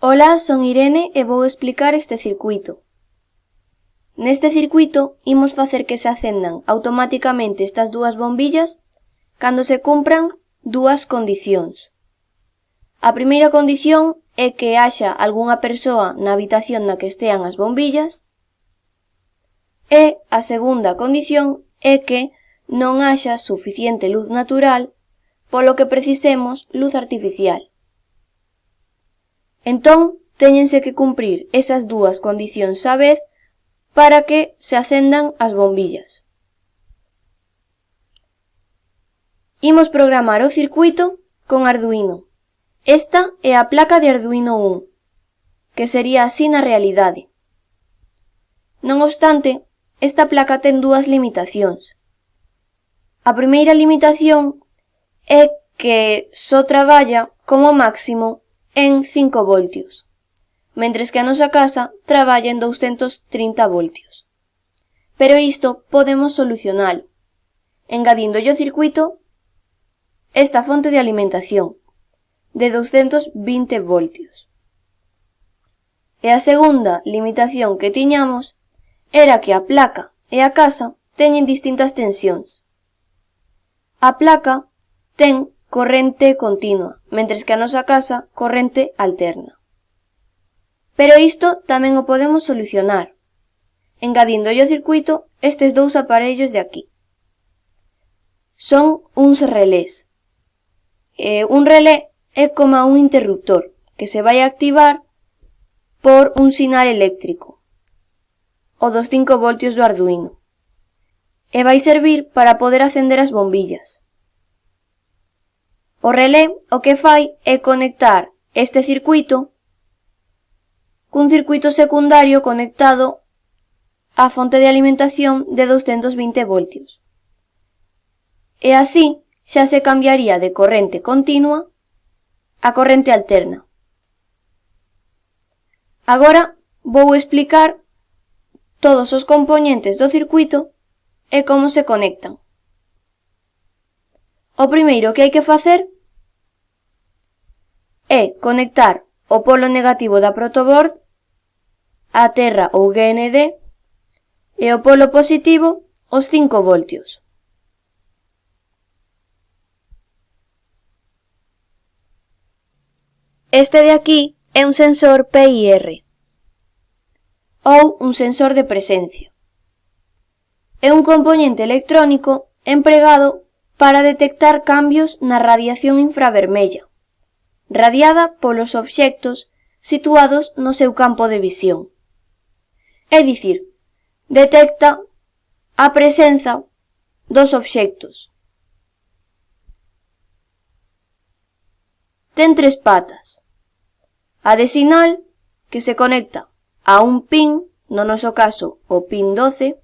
Ola, son Irene e vou explicar este circuito. Neste circuito imos facer que se acendan automáticamente estas dúas bombillas cando se cumpran dúas condicións. A primeira condición é que haxa algunha persoa na habitación na que estean as bombillas e a segunda condición é que non haxa suficiente luz natural polo que precisemos luz artificial. Entón, téñense que cumprir esas dúas condicións á vez para que se acendan as bombillas. Imos programar o circuito con Arduino. Esta é a placa de Arduino 1, que sería así na realidade. Non obstante, esta placa ten dúas limitacións. A primeira limitación é que só traballa como máximo en 5 voltios, mentres que a nosa casa traballa en 230 voltios. Pero isto podemos solucionalo, engadíndolle o circuito esta fonte de alimentación, de 220 voltios. E a segunda limitación que tiñamos era que a placa e a casa teñen distintas tensións. A placa ten corrente continua, mentres que a nosa casa corrente alterna. Pero isto tamén o podemos solucionar, engadíndolle ao circuito estes dous aparellos de aquí. Son uns relés. Eh, un relé é como un interruptor que se vai activar por un sinal eléctrico, o dos 5 voltios do Arduino, e vai servir para poder acender as bombillas. O relé o que fai é conectar este circuito cun circuito secundario conectado á fonte de alimentación de 220 voltios. E así xa se cambiaría de corrente continua a corrente alterna. Agora vou explicar todos os componentes do circuito e como se conectan. O primeiro que hai que facer é conectar o polo negativo da protoboard á terra ou GND e o polo positivo os 5 voltios. Este de aquí é un sensor PIR ou un sensor de presencia. É un componente electrónico empregado para detectar cambios na radiación infravermella, radiada polos obxectos situados no seu campo de visión. É dicir, detecta a presenza dos obxectos. Ten tres patas. A de sinal, que se conecta a un pin, no noso caso o pin 12,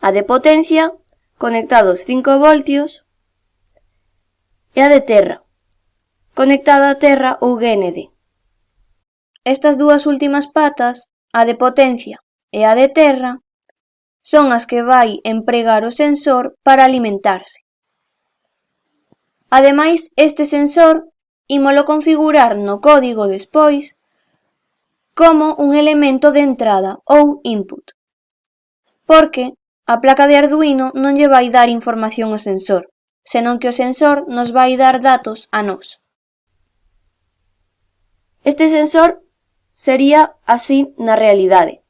a de potencia, conectados 5 voltios e a de terra, conectada a terra ou GND. Estas dúas últimas patas, a de potencia e a de terra, son as que vai empregar o sensor para alimentarse. Ademais, este sensor ímolo configurar no código despois como un elemento de entrada ou input, porque A placa de Arduino non lle vai dar información ao sensor, senón que o sensor nos vai dar datos a nós. Este sensor sería así na realidade.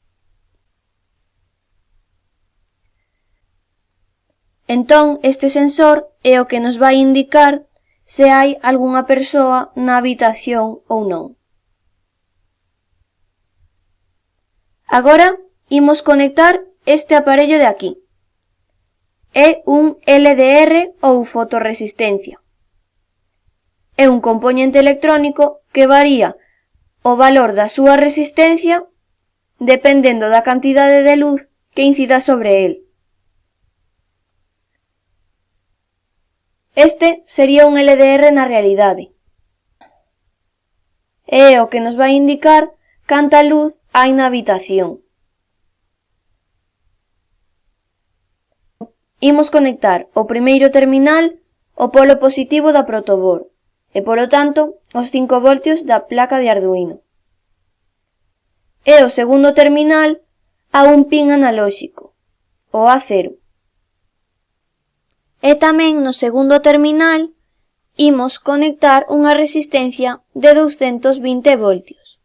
Entón, este sensor é o que nos vai indicar se hai algunha persoa na habitación ou non. Agora, imos conectar este aparello de aquí. É un LDR ou fotoresistencia. É un componente electrónico que varía o valor da súa resistencia dependendo da cantidade de luz que incida sobre el. Este sería un LDR na realidade. É o que nos vai indicar canta luz hai na habitación. imos conectar o primeiro terminal ao polo positivo da protoboard e, polo tanto, os 5 voltios da placa de Arduino. E o segundo terminal a un pin analóxico, o A0. E tamén no segundo terminal imos conectar unha resistencia de 220 voltios,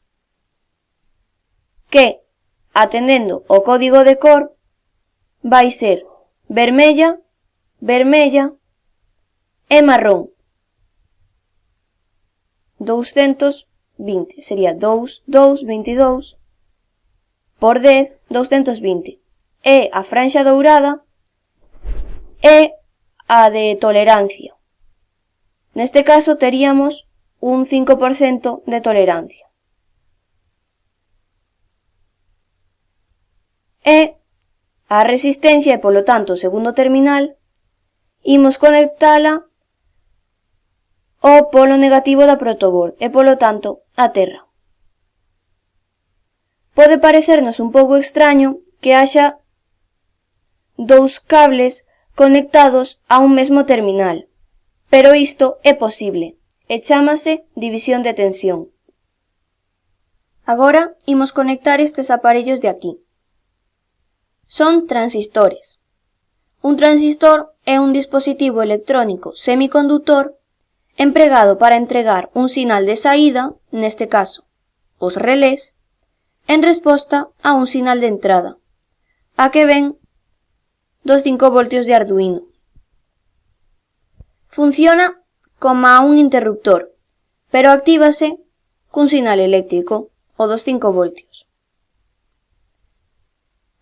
que, atendendo o código de cor, vai ser vermella, vermella e marrón. 220 sería 2, 2, 22 por 10, 220. E a franxa dourada e a de tolerancia. Neste caso teríamos un 5% de tolerancia. E a resistencia e, polo tanto, o segundo terminal, imos conectala ao polo negativo da protoboard e, polo tanto, a Terra. Pode parecernos un pouco extraño que haxa dous cables conectados a un mesmo terminal, pero isto é posible e chámase división de tensión. Agora imos conectar estes aparellos de aquí. Son transistores. Un transistor é un dispositivo electrónico semiconductor empregado para entregar un sinal de saída, neste caso, os relés, en resposta a un sinal de entrada, a que ven dos 5 voltios de Arduino. Funciona como a un interruptor, pero actívase cun sinal eléctrico, o dos 5 voltios.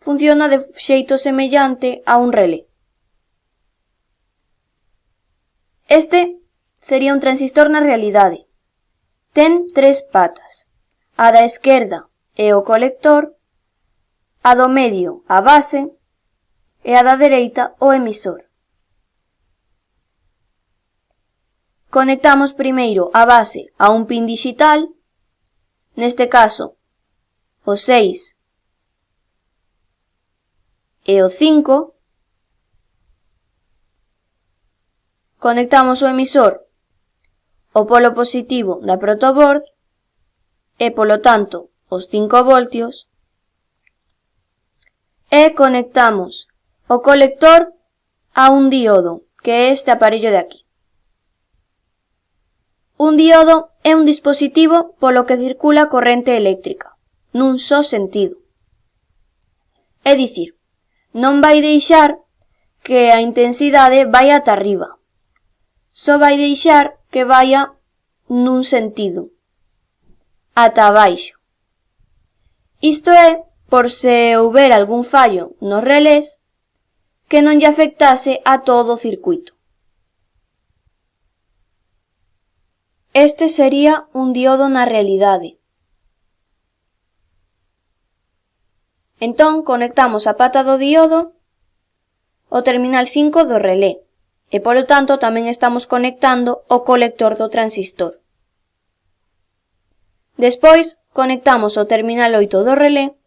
funciona de xeito semellante a un relé. Este sería un transistor na realidade. Ten tres patas, a da esquerda é o colector, a do medio a base e a da dereita o emisor. Conectamos primeiro a base a un pin digital, neste caso o 6 e o 5, conectamos o emisor ao polo positivo da protoboard e, polo tanto, os 5 voltios, e conectamos o colector a un diodo, que é este aparello de aquí. Un diodo é un dispositivo polo que circula corrente eléctrica, nun só sentido. É dicir, non vai deixar que a intensidade vai ata arriba. Só vai deixar que vaia nun sentido, ata abaixo. Isto é por se houber algún fallo nos relés que non lle afectase a todo o circuito. Este sería un diodo na realidade. Entón conectamos a pata do diodo o terminal 5 do relé e polo tanto tamén estamos conectando o colector do transistor. Despois conectamos o terminal 8 do relé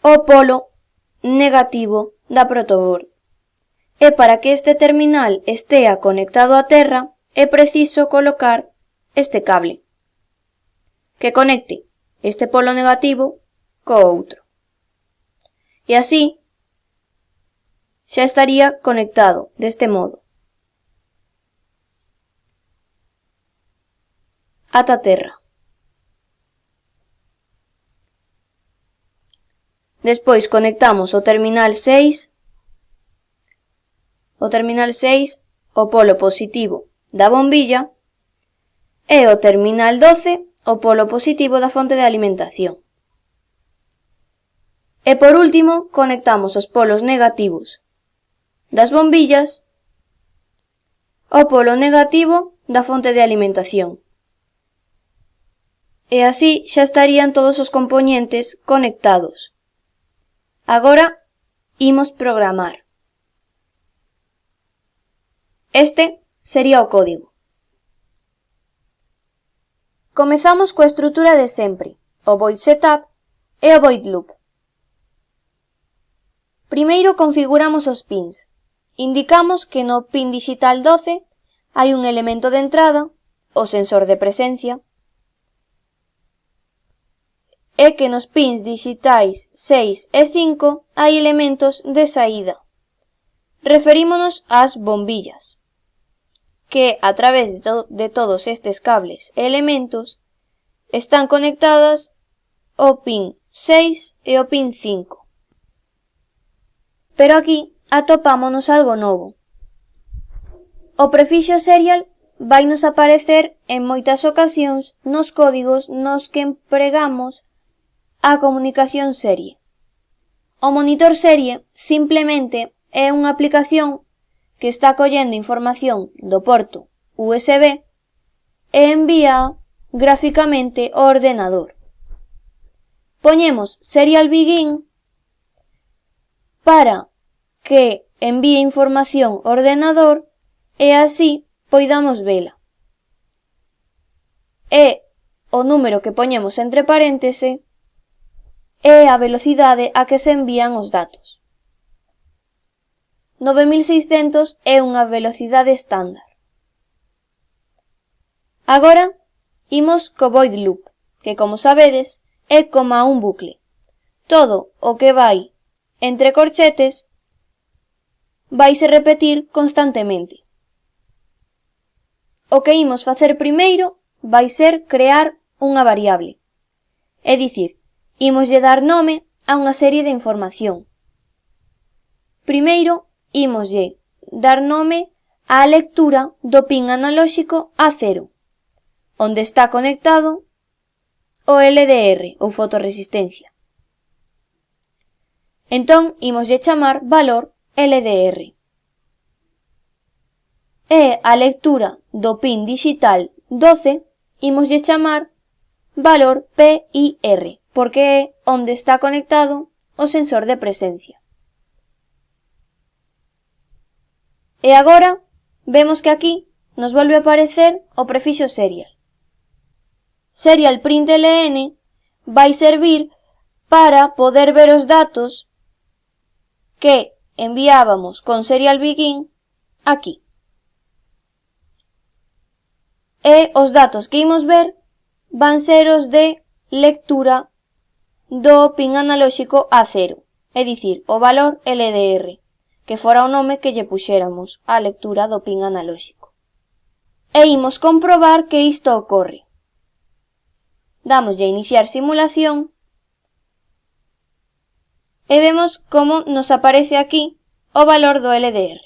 ao polo negativo da protoboard. E para que este terminal estea conectado á terra é preciso colocar este cable que conecte este polo negativo co outro y así ya estaría conectado de este modo. Ataterra. Despois conectamos o terminal 6 o terminal 6 o polo positivo da bombilla e o terminal 12 o polo positivo da fonte de alimentación. E por último, conectamos os polos negativos das bombillas ao polo negativo da fonte de alimentación. E así xa estarían todos os componentes conectados. Agora, imos programar. Este sería o código. Comezamos coa estrutura de sempre, o void setup e o void loop. Primeiro configuramos os pins. Indicamos que no pin digital 12 hai un elemento de entrada, o sensor de presencia, e que nos pins digitais 6 e 5 hai elementos de saída. Referímonos ás bombillas, que a través de, to de todos estes cables e elementos están conectadas ao pin 6 e ao pin 5. Pero aquí atopámonos algo novo. O prefixo serial vainos aparecer en moitas ocasións nos códigos nos que empregamos a comunicación serie. O monitor serie simplemente é unha aplicación que está collendo información do porto USB e envía gráficamente ao ordenador. Poñemos Serial Begin para que envíe información ao ordenador e así poidamos vela. E o número que poñemos entre paréntese é a velocidade a que se envían os datos. 9600 é unha velocidade estándar. Agora, imos co void loop, que como sabedes, é como un bucle. Todo o que vai entre corchetes, vaise repetir constantemente. O que imos facer primeiro vai ser crear unha variable, é dicir, imoslle dar nome a unha serie de información. Primeiro, imoslle dar nome á lectura do pin analóxico A0, onde está conectado o LDR ou fotoresistencia. Entón imoslle chamar valor LDR. E a lectura do pin digital 12 imoslle chamar valor PIR, porque é onde está conectado o sensor de presencia. E agora vemos que aquí nos volve a aparecer o prefixo serial. Serial println vai servir para poder ver os datos que enviábamos con Serial Begin aquí. E os datos que imos ver van ser os de lectura do pin analóxico A0, é dicir, o valor LDR, que fora o nome que lle puxéramos á lectura do pin analóxico. E imos comprobar que isto ocorre. Damoslle a iniciar simulación e vemos como nos aparece aquí o valor do LDR.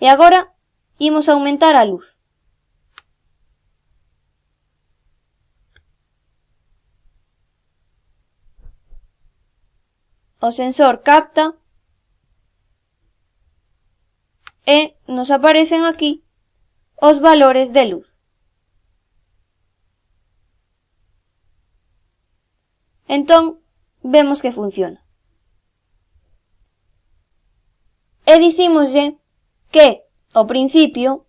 E agora imos aumentar a luz. o sensor capta e nos aparecen aquí os valores de luz. Entón, vemos que funciona. e dicímoslle que, ao principio,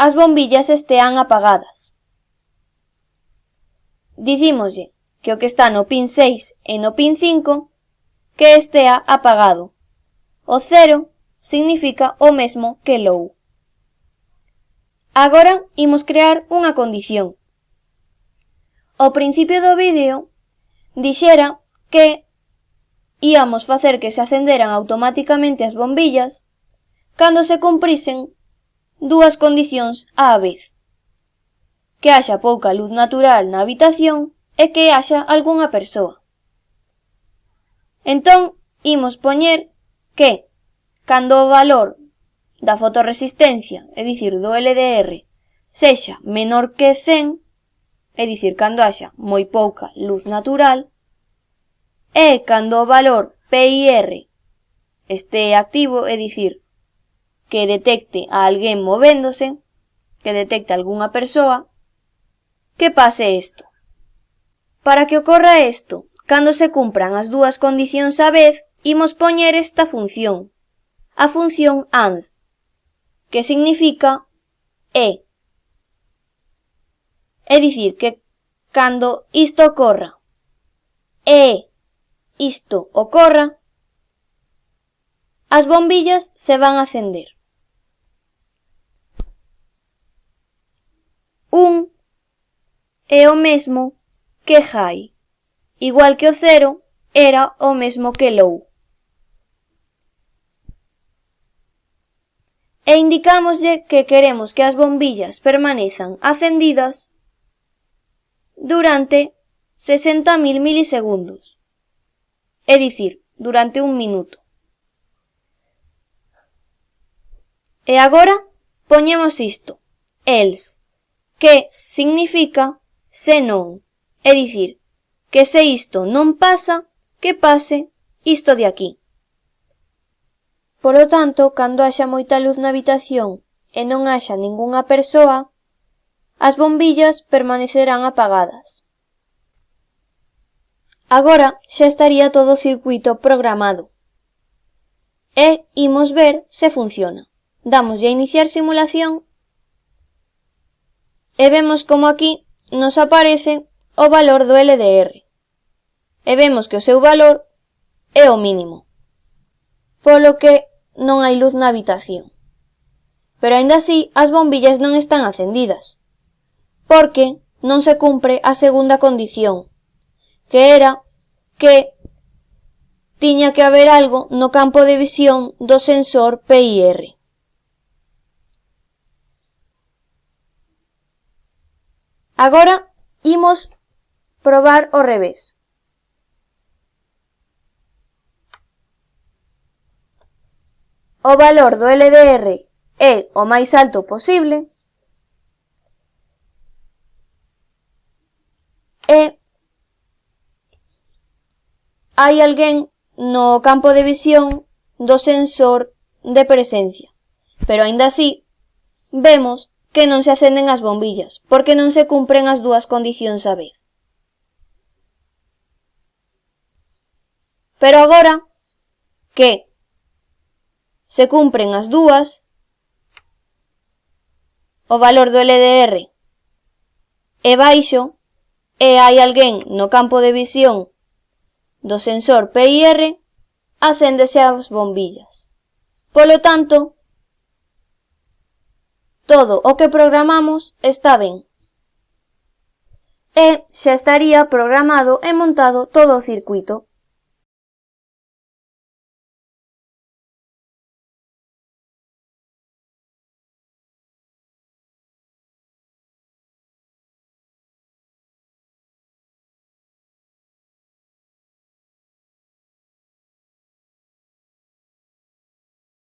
as bombillas estean apagadas. Dicímoslle que o que está no pin 6 e no pin 5 que estea apagado. O 0 significa o mesmo que low. Agora imos crear unha condición. Ao principio do vídeo dixera que íamos facer que se acenderan automáticamente as bombillas cando se cumprisen dúas condicións á vez. Que haxa pouca luz natural na habitación e que haxa algunha persoa. Entón, imos poñer que, cando o valor da fotoresistencia, é dicir, do LDR, sexa menor que 100, é dicir, cando haxa moi pouca luz natural, é cando o valor PIR este activo, é dicir, que detecte a alguén movéndose, que detecte algunha persoa, que pase isto. Para que ocorra isto, cando se cumpran as dúas condicións á vez, imos poñer esta función, a función AND, que significa E. É dicir, que cando isto ocorra, E isto ocorra, as bombillas se van a acender. Un é o mesmo que high, igual que o cero era o mesmo que Lou. E indicámoslle que queremos que as bombillas permanezan acendidas durante 60.000 milisegundos é dicir, durante un minuto. E agora poñemos isto, els, que significa se non, é dicir, que se isto non pasa, que pase isto de aquí. Polo tanto, cando haxa moita luz na habitación e non haxa ningunha persoa, as bombillas permanecerán apagadas. Agora xa estaría todo o circuito programado. E imos ver se funciona. Damos a iniciar simulación e vemos como aquí nos aparece o valor do LDR. E vemos que o seu valor é o mínimo, polo que non hai luz na habitación. Pero aínda así as bombillas non están acendidas, porque non se cumpre a segunda condición, que era que tiña que haber algo no campo de visión do sensor PIR. Agora imos probar o revés. O valor do LDR é o máis alto posible e hai alguén no campo de visión do sensor de presencia. Pero aínda así, vemos que non se acenden as bombillas, porque non se cumpren as dúas condicións a vez. Pero agora que se cumpren as dúas, o valor do LDR é baixo e hai alguén no campo de visión do sensor PIR acéndese as bombillas. Polo tanto, todo o que programamos está ben. E xa estaría programado e montado todo o circuito.